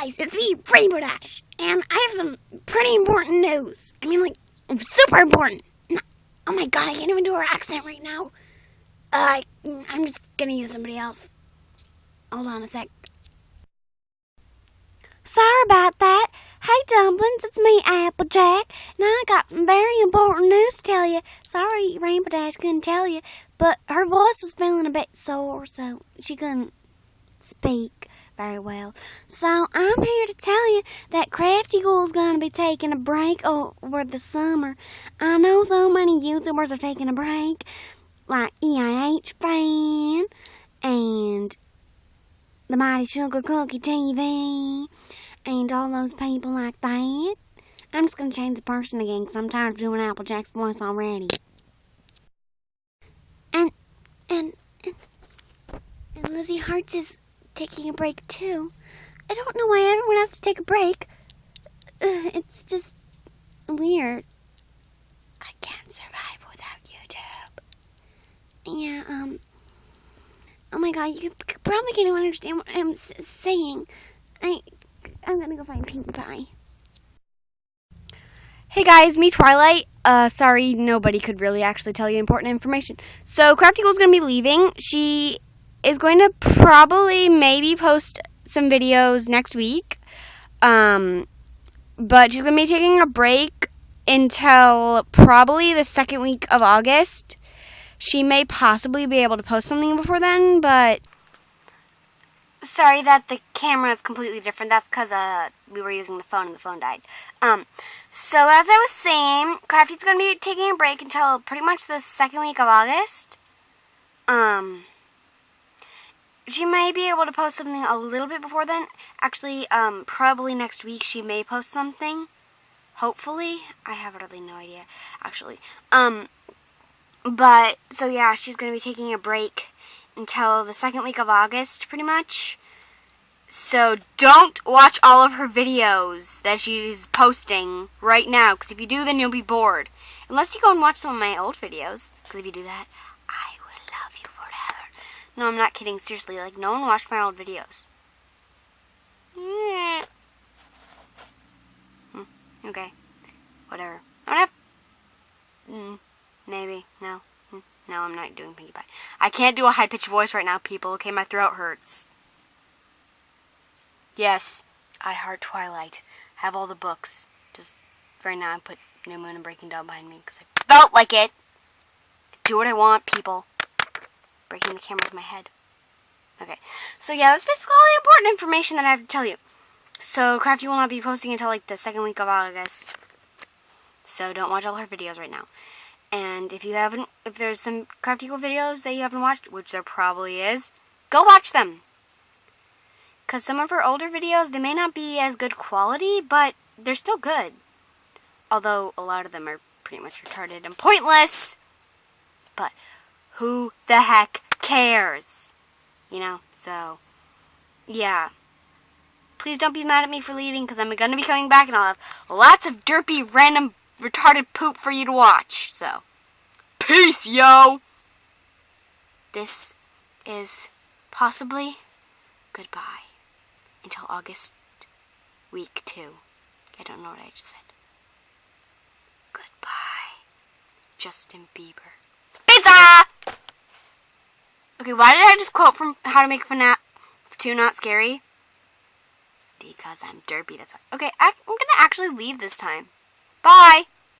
guys, it's me, Rainbow Dash, and I have some pretty important news. I mean, like, super important. Oh my god, I can't even do her accent right now. Uh, I'm just gonna use somebody else. Hold on a sec. Sorry about that. Hey, Dumplings, it's me, Applejack, and I got some very important news to tell you. Sorry, Rainbow Dash couldn't tell you, but her voice was feeling a bit sore, so she couldn't speak very well. So I'm here to tell you that Crafty is going to be taking a break over the summer. I know so many YouTubers are taking a break, like EIH Fan and the Mighty Sugar Cookie TV and all those people like that. I'm just going to change the person again because I'm tired of doing Applejack's voice already. And, and, and, and Lizzie Hearts is taking a break too. I don't know why everyone has to take a break. It's just weird. I can't survive without YouTube. Yeah, um, oh my god, you probably can't even understand what I'm saying. I, I'm gonna go find Pinkie Pie. Hey guys, me Twilight. Uh, sorry, nobody could really actually tell you important information. So, Crafty Ghoul's gonna be leaving. She is going to probably maybe post some videos next week. Um, but she's gonna be taking a break until probably the second week of August. She may possibly be able to post something before then, but sorry that the camera is completely different. That's because uh, we were using the phone and the phone died. Um, so as I was saying, Crafty's going to be taking a break until pretty much the second week of August. Um, she may be able to post something a little bit before then. Actually, um, probably next week she may post something. Hopefully. I have really no idea, actually. Um, but, so yeah, she's going to be taking a break until the second week of August, pretty much. So don't watch all of her videos that she's posting right now, because if you do, then you'll be bored. Unless you go and watch some of my old videos, because if you do that, I will love you forever. No, I'm not kidding, seriously, like, no one watched my old videos. Yeah. Hmm, okay, whatever. I don't have... Mm, maybe, no. No, I'm not doing Pinkie Pie. I can't do a high-pitched voice right now, people. Okay, my throat hurts. Yes, I heart Twilight. I have all the books. Just right now I put New Moon and Breaking Dawn behind me because I felt like it. Do what I want, people. Breaking the camera with my head. Okay, so yeah, that's basically all the important information that I have to tell you. So Crafty will not be posting until like the second week of August. So don't watch all her videos right now. And if you haven't, if there's some Crafty Ghoul videos that you haven't watched, which there probably is, go watch them. Because some of her older videos, they may not be as good quality, but they're still good. Although a lot of them are pretty much retarded and pointless. But who the heck cares? You know, so, yeah. Please don't be mad at me for leaving, because I'm going to be coming back and I'll have lots of derpy, random retarded poop for you to watch. So, peace, yo! This is possibly goodbye until August week two. I don't know what I just said. Goodbye, Justin Bieber. Okay, why did I just quote from How to Make FNAF 2 Not Scary? Because I'm derpy, that's why. Okay, I'm gonna actually leave this time. Bye!